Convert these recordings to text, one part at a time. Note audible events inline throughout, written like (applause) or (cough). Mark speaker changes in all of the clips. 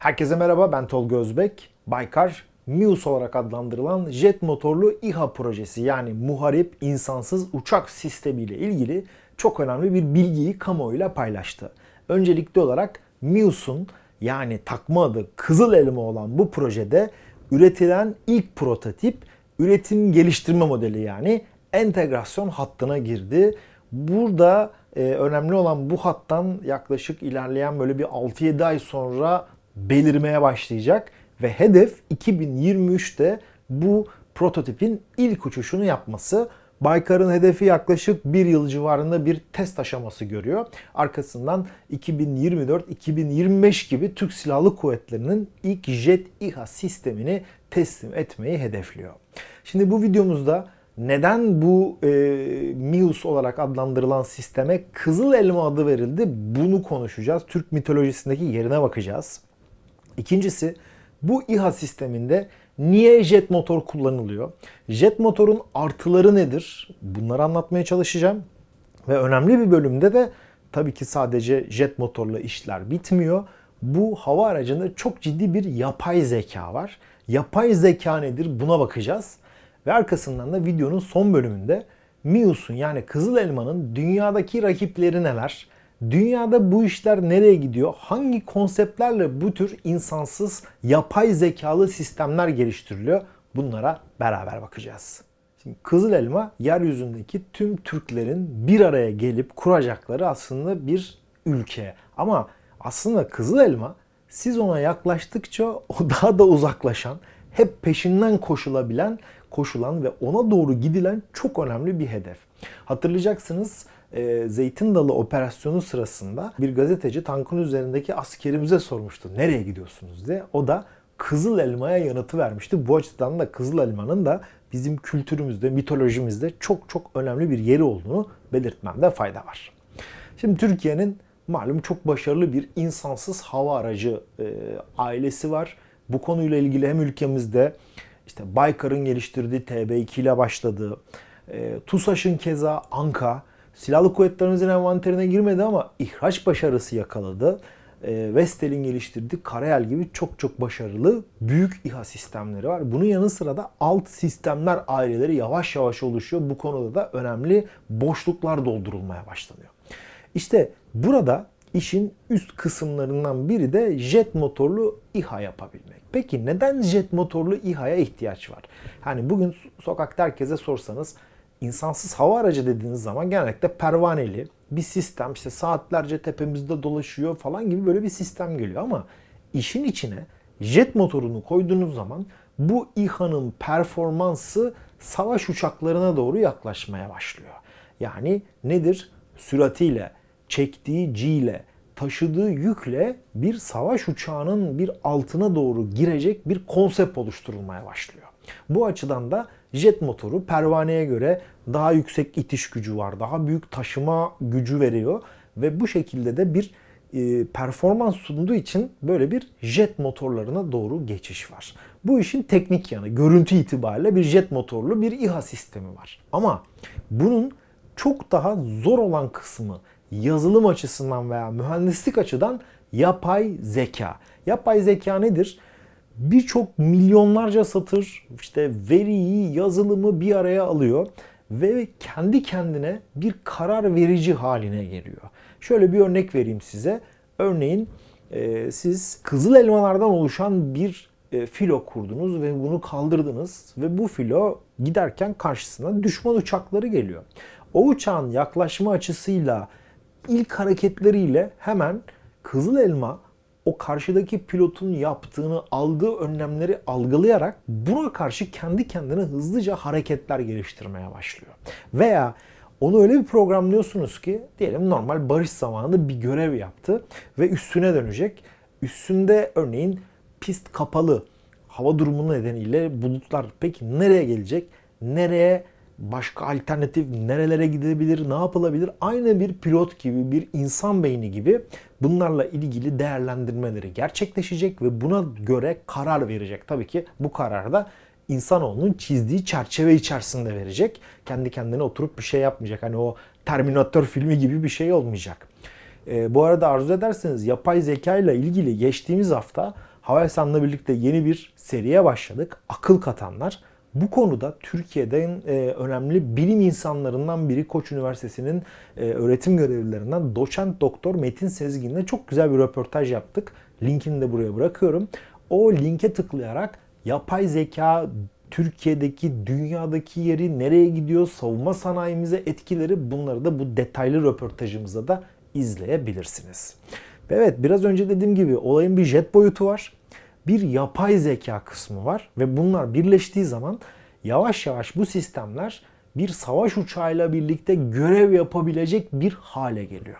Speaker 1: Herkese merhaba ben Tolga Özbek. Baykar Mius olarak adlandırılan jet motorlu İHA projesi yani muharip insansız uçak sistemi ile ilgili çok önemli bir bilgiyi kamuoyuyla paylaştı. Öncelikli olarak Mius'un yani takma adı Kızıl Elma olan bu projede üretilen ilk prototip üretim geliştirme modeli yani entegrasyon hattına girdi. Burada e, önemli olan bu hattan yaklaşık ilerleyen böyle bir 6-7 ay sonra belirmeye başlayacak ve hedef 2023'te bu prototipin ilk uçuşunu yapması. Baykar'ın hedefi yaklaşık bir yıl civarında bir test aşaması görüyor. Arkasından 2024-2025 gibi Türk Silahlı Kuvvetleri'nin ilk jet İHA sistemini teslim etmeyi hedefliyor. Şimdi bu videomuzda neden bu e, MIUS olarak adlandırılan sisteme Kızıl Elma adı verildi bunu konuşacağız. Türk mitolojisindeki yerine bakacağız. İkincisi bu İHA sisteminde niye jet motor kullanılıyor? Jet motorun artıları nedir? Bunları anlatmaya çalışacağım. Ve önemli bir bölümde de tabii ki sadece jet motorla işler bitmiyor. Bu hava aracında çok ciddi bir yapay zeka var. Yapay zeka nedir? Buna bakacağız. Ve arkasından da videonun son bölümünde MIUS'un yani Kızıl Elma'nın dünyadaki rakipleri neler? Dünyada bu işler nereye gidiyor? Hangi konseptlerle bu tür insansız yapay zekalı sistemler geliştiriliyor? Bunlara beraber bakacağız. Şimdi Kızıl Elma yeryüzündeki tüm Türklerin bir araya gelip kuracakları aslında bir ülke. Ama aslında Kızıl Elma siz ona yaklaştıkça o (laughs) daha da uzaklaşan, hep peşinden koşulabilen, koşulan ve ona doğru gidilen çok önemli bir hedef. Hatırlayacaksınız e, Zeytin Dalı operasyonu sırasında bir gazeteci tankın üzerindeki askerimize sormuştu. Nereye gidiyorsunuz diye. O da Kızıl Elma'ya yanıtı vermişti. Bu açıdan da Kızıl Elma'nın da bizim kültürümüzde, mitolojimizde çok çok önemli bir yeri olduğunu belirtmemde fayda var. Şimdi Türkiye'nin malum çok başarılı bir insansız hava aracı e, ailesi var. Bu konuyla ilgili hem ülkemizde işte Baykar'ın geliştirdiği TB2 ile başladı. E, TUSAŞ'ın keza Anka, Silahlı Kuvvetlerimizin envanterine girmedi ama ihraç başarısı yakaladı. E, Vestel'in geliştirdiği Karayel gibi çok çok başarılı büyük İHA sistemleri var. Bunun yanı sıra da alt sistemler aileleri yavaş yavaş oluşuyor. Bu konuda da önemli boşluklar doldurulmaya başlanıyor. İşte burada işin üst kısımlarından biri de jet motorlu İHA yapabilmek. Peki neden jet motorlu İHA'ya ihtiyaç var? Hani bugün sokakta herkese sorsanız insansız hava aracı dediğiniz zaman genellikle pervaneli bir sistem işte saatlerce tepemizde dolaşıyor falan gibi böyle bir sistem geliyor ama işin içine jet motorunu koyduğunuz zaman bu İHA'nın performansı savaş uçaklarına doğru yaklaşmaya başlıyor. Yani nedir? Süratiyle, çektiği G ile, taşıdığı yükle bir savaş uçağının bir altına doğru girecek bir konsept oluşturulmaya başlıyor. Bu açıdan da jet motoru pervaneye göre daha yüksek itiş gücü var. Daha büyük taşıma gücü veriyor ve bu şekilde de bir e, performans sunduğu için böyle bir jet motorlarına doğru geçiş var. Bu işin teknik yanı, görüntü itibariyle bir jet motorlu bir İHA sistemi var. Ama bunun çok daha zor olan kısmı yazılım açısından veya mühendislik açıdan yapay zeka. Yapay zeka nedir? Birçok milyonlarca satır işte veriyi, yazılımı bir araya alıyor ve kendi kendine bir karar verici haline geliyor. Şöyle bir örnek vereyim size. Örneğin e, siz kızıl elmalardan oluşan bir e, filo kurdunuz ve bunu kaldırdınız ve bu filo giderken karşısına düşman uçakları geliyor. O uçağın yaklaşma açısıyla ilk hareketleriyle hemen kızıl elma o karşıdaki pilotun yaptığını, aldığı önlemleri algılayarak buna karşı kendi kendine hızlıca hareketler geliştirmeye başlıyor. Veya onu öyle bir programlıyorsunuz ki diyelim normal barış zamanında bir görev yaptı ve üstüne dönecek. Üstünde örneğin pist kapalı. Hava durumu nedeniyle bulutlar peki nereye gelecek? Nereye başka alternatif nerelere gidebilir, ne yapılabilir? Aynı bir pilot gibi, bir insan beyni gibi bunlarla ilgili değerlendirmeleri gerçekleşecek ve buna göre karar verecek. Tabii ki bu kararı da insanoğlunun çizdiği çerçeve içerisinde verecek. Kendi kendine oturup bir şey yapmayacak. Hani o Terminator filmi gibi bir şey olmayacak. E, bu arada arzu ederseniz yapay zeka ile ilgili geçtiğimiz hafta Havelsan'la birlikte yeni bir seriye başladık. Akıl katanlar. Bu konuda Türkiye'den e, önemli bilim insanlarından biri Koç Üniversitesi'nin e, öğretim görevlilerinden doçent doktor Metin Sezgin'le çok güzel bir röportaj yaptık. Linkini de buraya bırakıyorum. O linke tıklayarak yapay zeka Türkiye'deki, dünyadaki yeri, nereye gidiyor, savunma sanayimize etkileri bunları da bu detaylı röportajımızda da izleyebilirsiniz. Evet biraz önce dediğim gibi olayın bir jet boyutu var. Bir yapay zeka kısmı var ve bunlar birleştiği zaman yavaş yavaş bu sistemler bir savaş uçağıyla birlikte görev yapabilecek bir hale geliyor.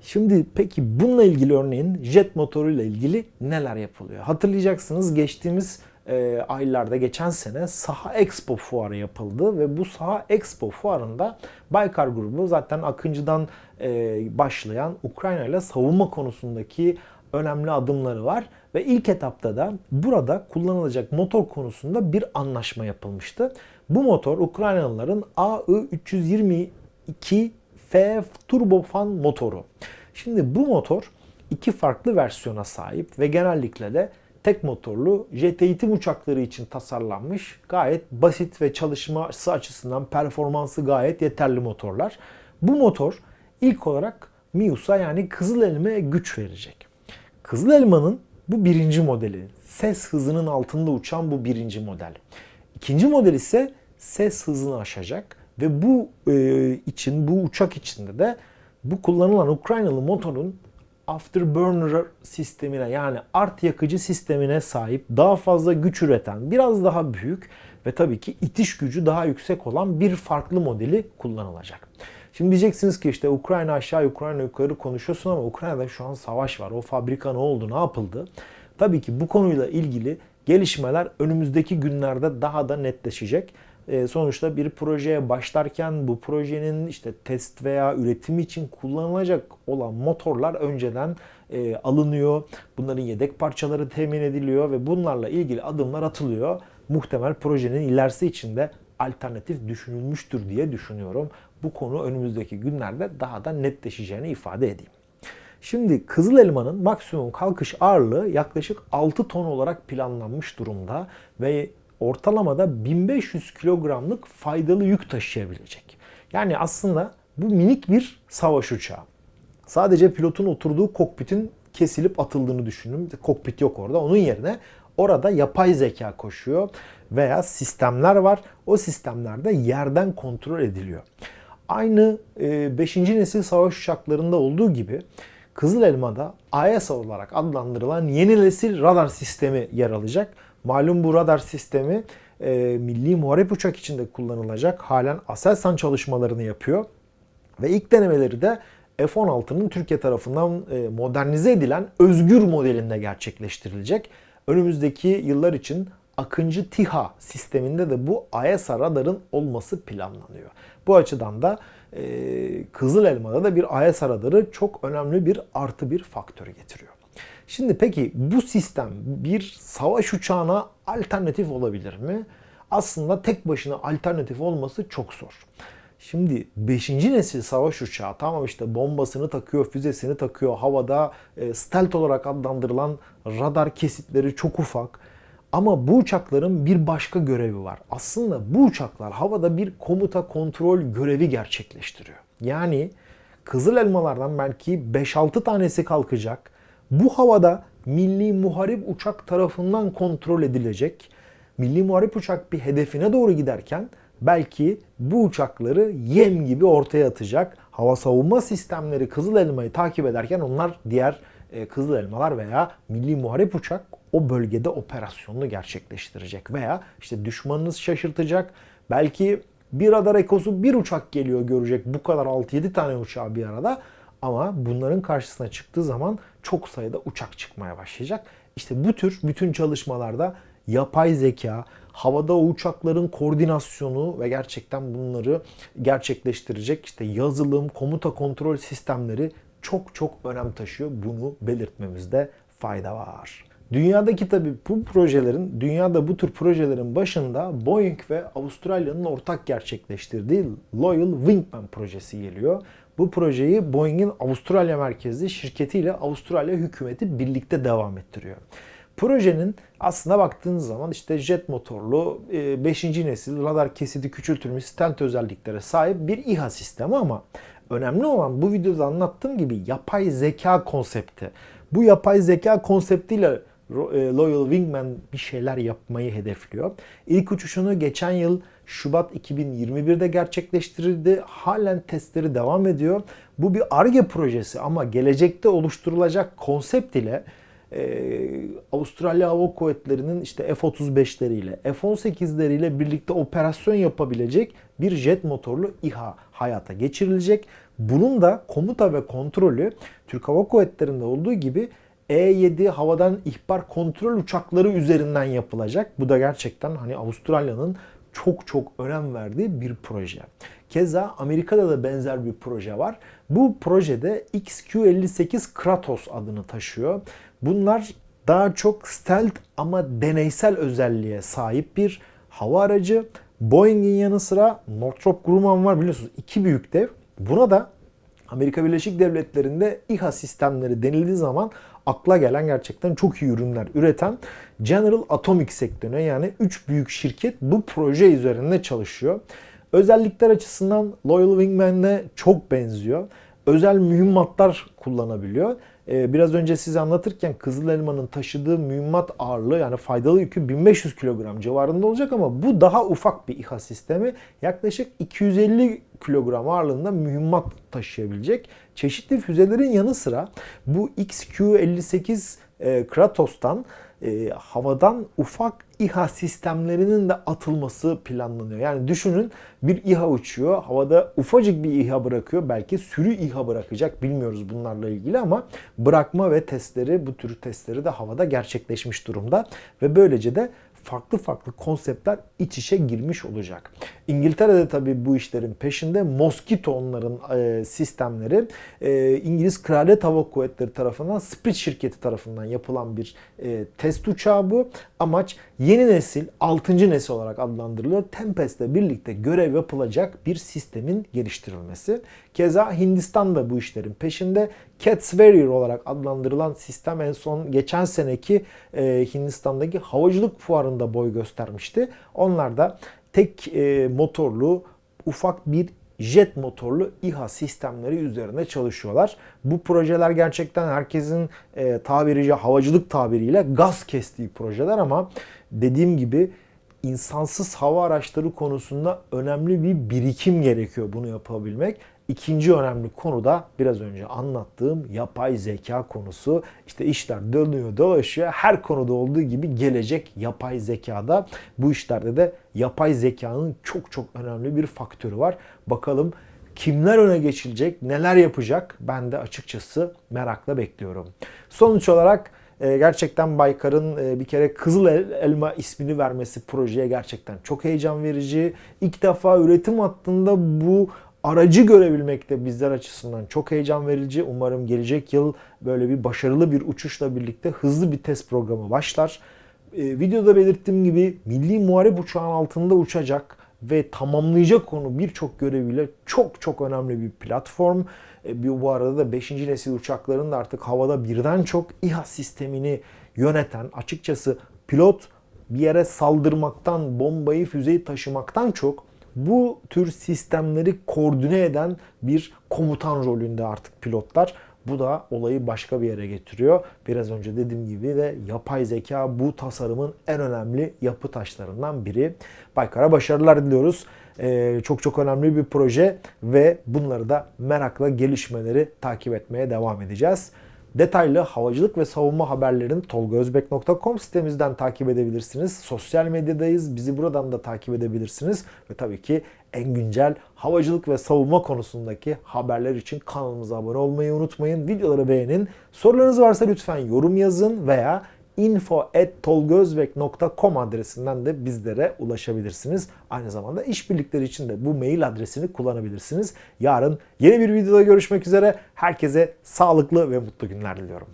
Speaker 1: Şimdi peki bununla ilgili örneğin jet motoruyla ilgili neler yapılıyor? Hatırlayacaksınız geçtiğimiz e, aylarda geçen sene Saha Expo fuarı yapıldı ve bu Saha Expo fuarında Baykar grubu zaten Akıncı'dan e, başlayan Ukrayna ile savunma konusundaki önemli adımları var ve ilk etapta da burada kullanılacak motor konusunda bir anlaşma yapılmıştı. Bu motor Ukraynalıların AI-322F turbofan motoru. Şimdi bu motor iki farklı versiyona sahip ve genellikle de tek motorlu jet eğitim uçakları için tasarlanmış gayet basit ve çalışması açısından performansı gayet yeterli motorlar. Bu motor ilk olarak MIUS'a yani Kızıl Elma'ya güç verecek. Kızıl Elma'nın bu birinci modeli. Ses hızının altında uçan bu birinci model. İkinci model ise ses hızını aşacak ve bu e, için, bu uçak içinde de bu kullanılan Ukraynalı motorun afterburner sistemine yani art yakıcı sistemine sahip daha fazla güç üreten, biraz daha büyük ve tabii ki itiş gücü daha yüksek olan bir farklı modeli kullanılacak. Şimdi diyeceksiniz ki işte Ukrayna aşağı Ukrayna yukarı konuşuyorsun ama Ukrayna'da şu an savaş var. O fabrika ne oldu, ne yapıldı? Tabii ki bu konuyla ilgili gelişmeler önümüzdeki günlerde daha da netleşecek. E, sonuçta bir projeye başlarken bu projenin işte test veya üretimi için kullanılacak olan motorlar önceden e, alınıyor. Bunların yedek parçaları temin ediliyor ve bunlarla ilgili adımlar atılıyor. Muhtemel projenin ilerisi içinde alternatif düşünülmüştür diye düşünüyorum. Bu konu önümüzdeki günlerde daha da netleşeceğini ifade edeyim. Şimdi Kızıl Elma'nın maksimum kalkış ağırlığı yaklaşık 6 ton olarak planlanmış durumda ve ortalamada 1500 kilogramlık faydalı yük taşıyabilecek. Yani aslında bu minik bir savaş uçağı. Sadece pilotun oturduğu kokpitin kesilip atıldığını düşünün. Kokpit yok orada. Onun yerine orada yapay zeka koşuyor veya sistemler var. O sistemlerde yerden kontrol ediliyor. Aynı 5. E, nesil savaş uçaklarında olduğu gibi Kızıl Elma'da AESA olarak adlandırılan yeni nesil radar sistemi yer alacak. Malum bu radar sistemi e, milli muharip uçak içinde kullanılacak. Halen Aselsan çalışmalarını yapıyor. Ve ilk denemeleri de F-16'nın Türkiye tarafından e, modernize edilen özgür modelinde gerçekleştirilecek. Önümüzdeki yıllar için Akıncı TİHA sisteminde de bu AESA radarın olması planlanıyor. Bu açıdan da e, Kızıl Elma'da da bir AESA radarı çok önemli bir artı bir faktör getiriyor. Şimdi peki bu sistem bir savaş uçağına alternatif olabilir mi? Aslında tek başına alternatif olması çok zor. Şimdi 5. nesil savaş uçağı tamam işte bombasını takıyor, füzesini takıyor. Havada e, stealth olarak adlandırılan radar kesitleri çok ufak. Ama bu uçakların bir başka görevi var. Aslında bu uçaklar havada bir komuta kontrol görevi gerçekleştiriyor. Yani Kızıl Elmalardan belki 5-6 tanesi kalkacak bu havada milli muharip uçak tarafından kontrol edilecek. Milli muharip uçak bir hedefine doğru giderken belki bu uçakları yem gibi ortaya atacak. Hava savunma sistemleri Kızıl Elma'yı takip ederken onlar diğer e, Kızıl Elmalar veya milli muharip uçak o bölgede operasyonunu gerçekleştirecek veya işte düşmanınız şaşırtacak. Belki bir radar ekosu bir uçak geliyor görecek bu kadar 6-7 tane uçağı bir arada ama bunların karşısına çıktığı zaman çok sayıda uçak çıkmaya başlayacak. İşte bu tür bütün çalışmalarda yapay zeka, havada uçakların koordinasyonu ve gerçekten bunları gerçekleştirecek işte yazılım, komuta kontrol sistemleri çok çok önem taşıyor. Bunu belirtmemizde fayda var. Dünyadaki tabi bu projelerin, dünyada bu tür projelerin başında Boeing ve Avustralya'nın ortak gerçekleştirdiği Loyal Wingman projesi geliyor. Bu projeyi Boeing'in Avustralya merkezli şirketiyle Avustralya hükümeti birlikte devam ettiriyor. Projenin aslında baktığınız zaman işte jet motorlu 5. nesil radar kesidi küçültülmüş stent özelliklere sahip bir İHA sistemi ama önemli olan bu videoda anlattığım gibi yapay zeka konsepti. Bu yapay zeka konseptiyle e, Loyal Wingman bir şeyler yapmayı hedefliyor. İlk uçuşunu geçen yıl Şubat 2021'de gerçekleştirildi. Halen testleri devam ediyor. Bu bir ARGE projesi ama gelecekte oluşturulacak konsept ile e, Avustralya Hava Kuvvetleri'nin işte F-35'leriyle, F-18'leriyle birlikte operasyon yapabilecek bir jet motorlu İHA hayata geçirilecek. Bunun da komuta ve kontrolü Türk Hava Kuvvetleri'nde olduğu gibi e-7 havadan ihbar kontrol uçakları üzerinden yapılacak. Bu da gerçekten hani Avustralya'nın çok çok önem verdiği bir proje. Keza Amerika'da da benzer bir proje var. Bu projede XQ-58 Kratos adını taşıyor. Bunlar daha çok stealth ama deneysel özelliğe sahip bir hava aracı. Boeing'in yanı sıra Northrop Grumman var biliyorsunuz iki büyük dev. Buna da Amerika Birleşik Devletleri'nde İHA sistemleri denildiği zaman akla gelen gerçekten çok iyi ürünler üreten General Atomic sektörüne yani 3 büyük şirket bu proje üzerinde çalışıyor. Özellikler açısından Loyal Wingman'le çok benziyor. Özel mühimmatlar kullanabiliyor. Ee, biraz önce size anlatırken Kızıl Elma'nın taşıdığı mühimmat ağırlığı yani faydalı yükü 1500 kilogram civarında olacak ama bu daha ufak bir İHA sistemi. Yaklaşık 250 kilogram ağırlığında mühimmat taşıyabilecek. Çeşitli füzelerin yanı sıra bu XQ-58 e, Kratos'tan e, havadan ufak İHA sistemlerinin de atılması planlanıyor. Yani düşünün bir İHA uçuyor, havada ufacık bir İHA bırakıyor. Belki sürü İHA bırakacak bilmiyoruz bunlarla ilgili ama bırakma ve testleri, bu tür testleri de havada gerçekleşmiş durumda. Ve böylece de farklı farklı konseptler iç içe girmiş olacak. İngiltere'de tabii bu işlerin peşinde Mosquito onların e, sistemleri e, İngiliz Kraliyet Hava Kuvvetleri tarafından Spirit şirketi tarafından yapılan bir e, test uçağı bu. Amaç yeni nesil, 6. nesil olarak adlandırılıyor. Tempest'le birlikte görev yapılacak bir sistemin geliştirilmesi. Keza Hindistan da bu işlerin peşinde. Cat Warrior olarak adlandırılan sistem en son geçen seneki e, Hindistan'daki havacılık fuarında boy göstermişti. Onlar da tek e, motorlu ufak bir jet motorlu İHA sistemleri üzerine çalışıyorlar. Bu projeler gerçekten herkesin e, tabiriyle havacılık tabiriyle gaz kestiği projeler ama dediğim gibi insansız hava araçları konusunda önemli bir birikim gerekiyor bunu yapabilmek. İkinci önemli konu da biraz önce anlattığım yapay zeka konusu. İşte işler dönüyor dolaşıyor. Her konuda olduğu gibi gelecek yapay zekada. Bu işlerde de yapay zekanın çok çok önemli bir faktörü var. Bakalım kimler öne geçilecek, neler yapacak ben de açıkçası merakla bekliyorum. Sonuç olarak e, gerçekten Baykar'ın e, bir kere Kızıl Elma ismini vermesi projeye gerçekten çok heyecan verici. İlk defa üretim hattında bu aracı görebilmek de bizler açısından çok heyecan verici. Umarım gelecek yıl böyle bir başarılı bir uçuşla birlikte hızlı bir test programı başlar. Ee, videoda belirttiğim gibi milli muharip uçağın altında uçacak ve tamamlayacak onu birçok göreviyle çok çok önemli bir platform. Ee, bu arada da 5. nesil uçakların da artık havada birden çok İHA sistemini yöneten açıkçası pilot bir yere saldırmaktan, bombayı, füzeyi taşımaktan çok bu tür sistemleri koordine eden bir komutan rolünde artık pilotlar. Bu da olayı başka bir yere getiriyor. Biraz önce dediğim gibi de yapay zeka bu tasarımın en önemli yapı taşlarından biri. Baykar'a başarılar diliyoruz. Ee, çok çok önemli bir proje ve bunları da merakla gelişmeleri takip etmeye devam edeceğiz. Detaylı havacılık ve savunma haberlerini tolgaözbek.com sitemizden takip edebilirsiniz. Sosyal medyadayız. Bizi buradan da takip edebilirsiniz. Ve tabii ki en güncel havacılık ve savunma konusundaki haberler için kanalımıza abone olmayı unutmayın. Videoları beğenin. Sorularınız varsa lütfen yorum yazın veya info.tolgozbek.com adresinden de bizlere ulaşabilirsiniz. Aynı zamanda işbirlikleri için de bu mail adresini kullanabilirsiniz. Yarın yeni bir videoda görüşmek üzere. Herkese sağlıklı ve mutlu günler diliyorum.